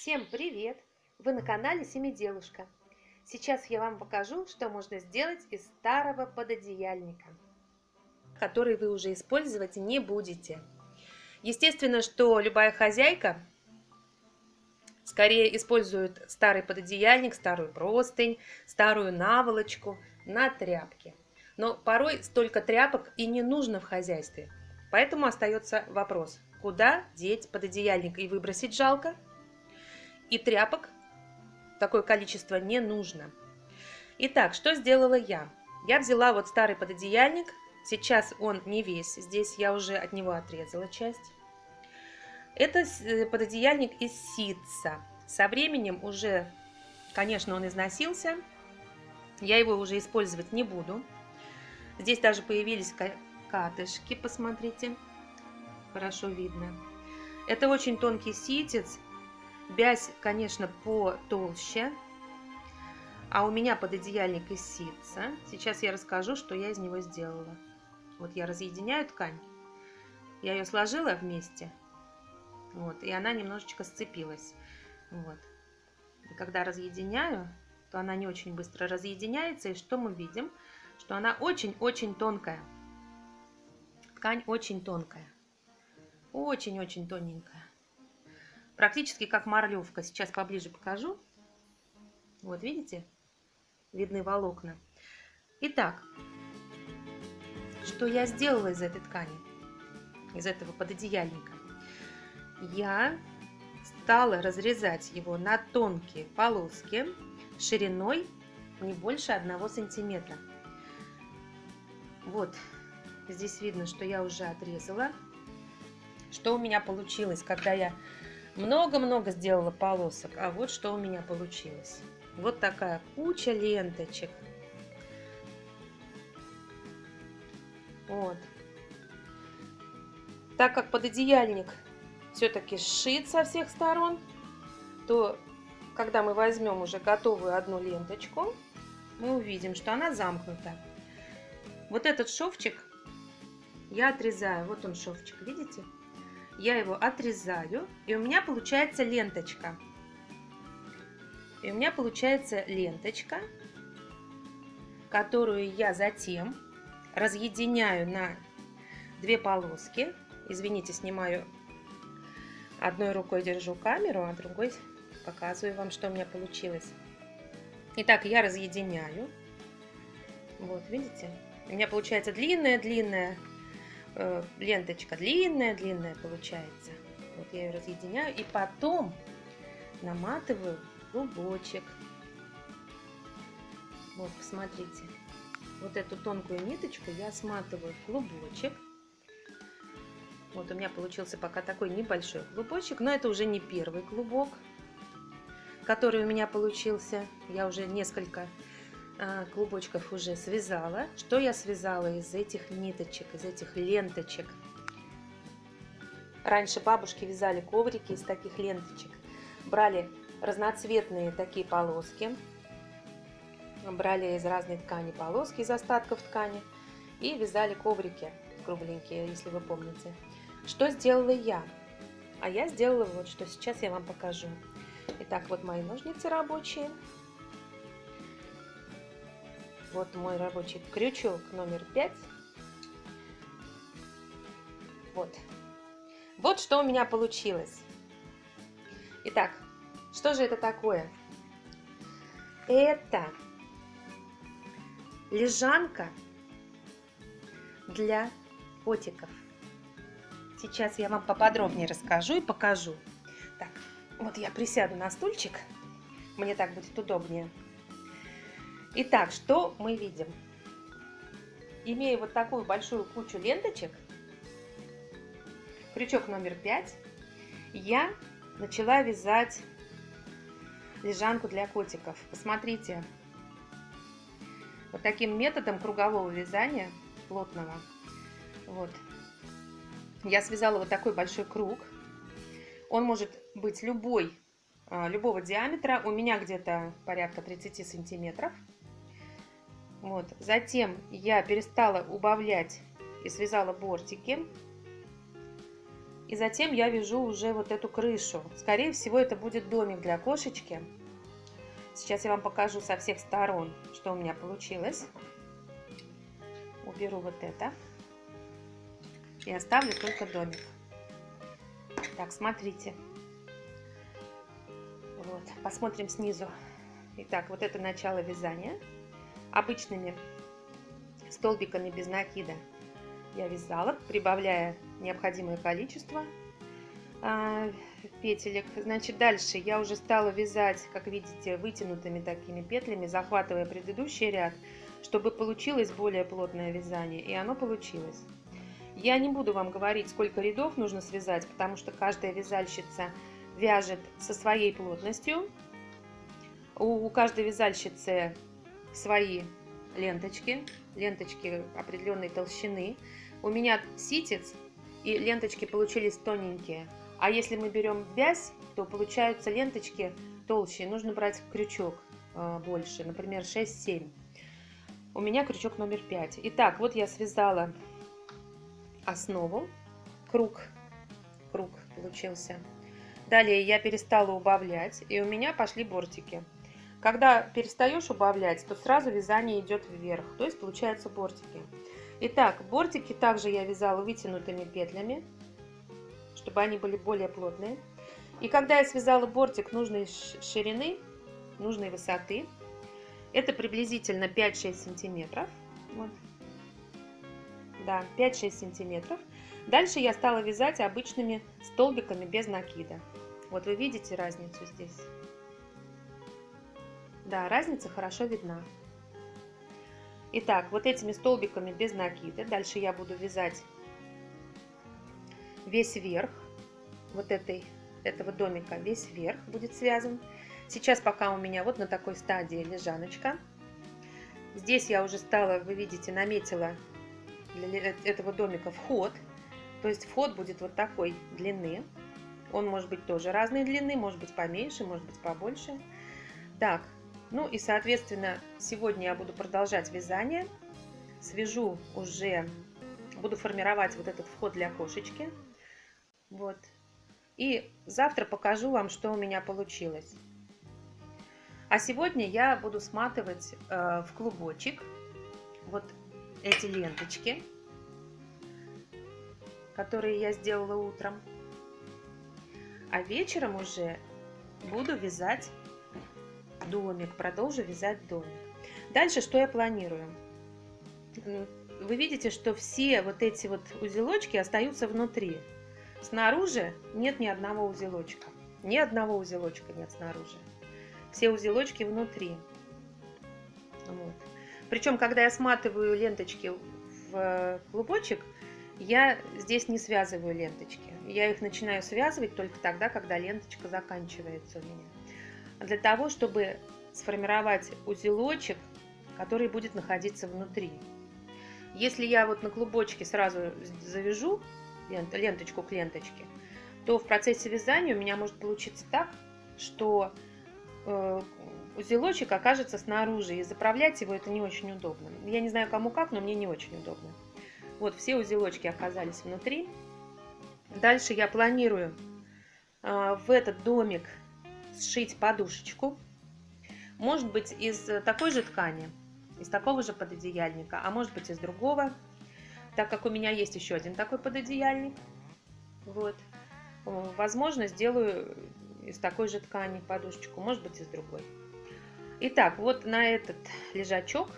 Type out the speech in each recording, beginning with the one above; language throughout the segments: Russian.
Всем привет! Вы на канале Семиделушка. Сейчас я вам покажу, что можно сделать из старого пододеяльника, который вы уже использовать не будете. Естественно, что любая хозяйка скорее использует старый пододеяльник, старую простынь, старую наволочку на тряпке. Но порой столько тряпок и не нужно в хозяйстве. Поэтому остается вопрос, куда деть пододеяльник и выбросить жалко – и тряпок такое количество не нужно. Итак, что сделала я? Я взяла вот старый пододеяльник. Сейчас он не весь. Здесь я уже от него отрезала часть. Это э, пододеяльник из ситца. Со временем уже, конечно, он износился. Я его уже использовать не буду. Здесь даже появились катышки, посмотрите. Хорошо видно. Это очень тонкий ситец. Бязь, конечно, потолще. А у меня пододеяльник из ситца. Сейчас я расскажу, что я из него сделала. Вот я разъединяю ткань. Я ее сложила вместе. Вот, и она немножечко сцепилась. Вот. И когда разъединяю, то она не очень быстро разъединяется. И что мы видим? Что она очень-очень тонкая. Ткань очень тонкая. Очень-очень тоненькая. Практически как марлевка. Сейчас поближе покажу. Вот, видите? Видны волокна. Итак, что я сделала из этой ткани? Из этого пододеяльника? Я стала разрезать его на тонкие полоски шириной не больше одного сантиметра. Вот, здесь видно, что я уже отрезала. Что у меня получилось, когда я много-много сделала полосок, а вот что у меня получилось. Вот такая куча ленточек. Вот. Так как пододеяльник все-таки сшит со всех сторон, то когда мы возьмем уже готовую одну ленточку, мы увидим, что она замкнута. Вот этот шовчик я отрезаю. Вот он шовчик, видите? Я его отрезаю, и у меня получается ленточка. И у меня получается ленточка, которую я затем разъединяю на две полоски. Извините, снимаю одной рукой держу камеру, а другой показываю вам, что у меня получилось. Итак, я разъединяю. Вот, видите? У меня получается длинная-длинная э, ленточка длинная-длинная получается. Вот я ее разъединяю и потом наматываю клубочек. Вот, посмотрите. Вот эту тонкую ниточку я сматываю в клубочек. Вот у меня получился пока такой небольшой клубочек, но это уже не первый клубок, который у меня получился. Я уже несколько клубочков уже связала. Что я связала из этих ниточек, из этих ленточек? Раньше бабушки вязали коврики из таких ленточек. Брали разноцветные такие полоски, брали из разной ткани полоски, из остатков ткани и вязали коврики кругленькие, если вы помните. Что сделала я? А я сделала вот что, сейчас я вам покажу. Итак, вот мои ножницы рабочие. Вот мой рабочий крючок номер 5. Вот. Вот что у меня получилось. Итак, что же это такое? Это лежанка для котиков. Сейчас я вам поподробнее расскажу и покажу. Так, вот я присяду на стульчик, мне так будет удобнее. Итак, что мы видим? Имея вот такую большую кучу ленточек, крючок номер 5, я начала вязать лежанку для котиков. Посмотрите, вот таким методом кругового вязания, плотного, вот, я связала вот такой большой круг. Он может быть любой, а, любого диаметра. У меня где-то порядка 30 сантиметров. Вот. Затем я перестала убавлять и связала бортики. И затем я вяжу уже вот эту крышу. Скорее всего, это будет домик для кошечки. Сейчас я вам покажу со всех сторон, что у меня получилось. Уберу вот это. И оставлю только домик. Так, смотрите. Вот, посмотрим снизу. Итак, вот это начало вязания. Обычными столбиками без накида я вязала, прибавляя необходимое количество а, петелек. Значит, дальше я уже стала вязать, как видите, вытянутыми такими петлями, захватывая предыдущий ряд, чтобы получилось более плотное вязание, и оно получилось. Я не буду вам говорить, сколько рядов нужно связать, потому что каждая вязальщица вяжет со своей плотностью. У, у каждой вязальщицы свои ленточки, ленточки определенной толщины. У меня ситец, и ленточки получились тоненькие. А если мы берем вязь, то получаются ленточки толще. Нужно брать крючок э, больше, например, 6-7. У меня крючок номер 5. Итак, вот я связала основу. Круг, круг получился. Далее я перестала убавлять, и у меня пошли бортики. Когда перестаешь убавлять, то сразу вязание идет вверх, то есть получаются бортики. Итак, бортики также я вязала вытянутыми петлями, чтобы они были более плотные. И когда я связала бортик нужной ширины, нужной высоты, это приблизительно 5-6 сантиметров. Вот. Да, 5-6 сантиметров. Дальше я стала вязать обычными столбиками без накида. Вот вы видите разницу здесь. Да, разница хорошо видна. Итак, вот этими столбиками без накида. Дальше я буду вязать весь верх вот этой, этого домика, весь верх будет связан. Сейчас пока у меня вот на такой стадии лежаночка. Здесь я уже стала, вы видите, наметила для этого домика вход. То есть вход будет вот такой длины. Он может быть тоже разной длины, может быть поменьше, может быть побольше. Так, ну и, соответственно, сегодня я буду продолжать вязание. Свяжу уже, буду формировать вот этот вход для кошечки. Вот. И завтра покажу вам, что у меня получилось. А сегодня я буду сматывать э, в клубочек вот эти ленточки, которые я сделала утром. А вечером уже буду вязать домик, продолжу вязать домик. Дальше что я планирую? Вы видите, что все вот эти вот узелочки остаются внутри. Снаружи нет ни одного узелочка. Ни одного узелочка нет снаружи. Все узелочки внутри. Вот. Причем, когда я сматываю ленточки в клубочек, я здесь не связываю ленточки. Я их начинаю связывать только тогда, когда ленточка заканчивается у меня для того, чтобы сформировать узелочек, который будет находиться внутри. Если я вот на клубочке сразу завяжу ленточку к ленточке, то в процессе вязания у меня может получиться так, что э, узелочек окажется снаружи, и заправлять его это не очень удобно. Я не знаю кому как, но мне не очень удобно. Вот все узелочки оказались внутри. Дальше я планирую э, в этот домик сшить подушечку. Может быть из такой же ткани, из такого же пододеяльника, а может быть из другого, так как у меня есть еще один такой пододеяльник. Вот. Возможно, сделаю из такой же ткани подушечку, может быть из другой. Итак, вот на этот лежачок,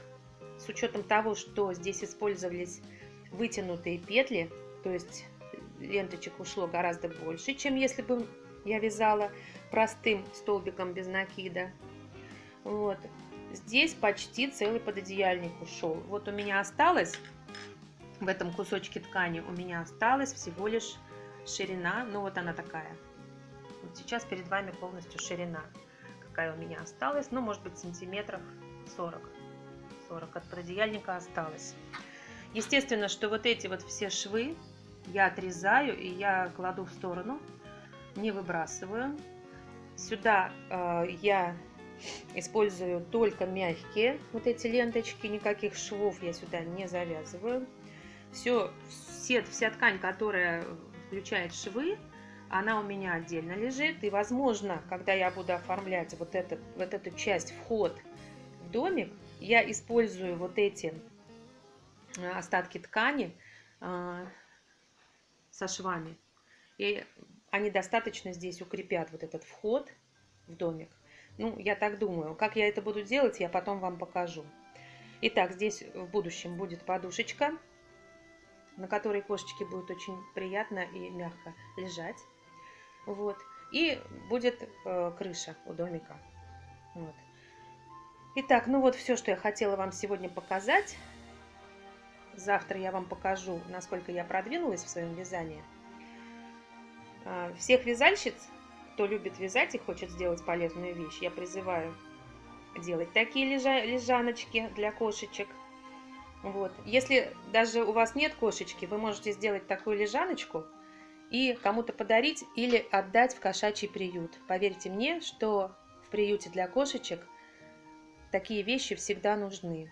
с учетом того, что здесь использовались вытянутые петли, то есть ленточек ушло гораздо больше, чем если бы я вязала простым столбиком без накида. Вот. Здесь почти целый пододеяльник ушел. Вот у меня осталось, в этом кусочке ткани у меня осталась всего лишь ширина, ну вот она такая. Вот сейчас перед вами полностью ширина, какая у меня осталась, ну может быть сантиметров 40. 40 от пододеяльника осталось. Естественно, что вот эти вот все швы я отрезаю и я кладу в сторону, не выбрасываю. Сюда э, я использую только мягкие вот эти ленточки, никаких швов я сюда не завязываю. Все, все, вся ткань, которая включает швы, она у меня отдельно лежит. И, возможно, когда я буду оформлять вот, этот, вот эту часть, вход в домик, я использую вот эти э, остатки ткани э, со швами. И они достаточно здесь укрепят вот этот вход в домик. Ну, я так думаю. Как я это буду делать, я потом вам покажу. Итак, здесь в будущем будет подушечка, на которой кошечке будет очень приятно и мягко лежать. Вот. И будет э, крыша у домика. Вот. Итак, ну вот все, что я хотела вам сегодня показать. Завтра я вам покажу, насколько я продвинулась в своем вязании. А, всех вязальщиц, кто любит вязать и хочет сделать полезную вещь, я призываю делать такие лежа лежаночки для кошечек. Вот. Если даже у вас нет кошечки, вы можете сделать такую лежаночку – и кому-то подарить или отдать в кошачий приют. Поверьте мне, что в приюте для кошечек такие вещи всегда нужны.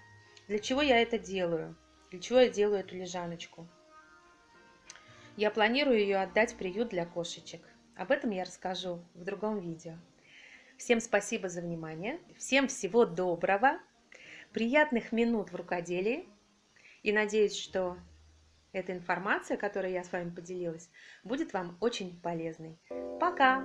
Для чего я это делаю? Для чего я делаю эту лежаночку? Я планирую ее отдать в приют для кошечек. Об этом я расскажу в другом видео. Всем спасибо за внимание. Всем всего доброго. Приятных минут в рукоделии. И надеюсь, что эта информация, которой я с вами поделилась, будет вам очень полезной. Пока!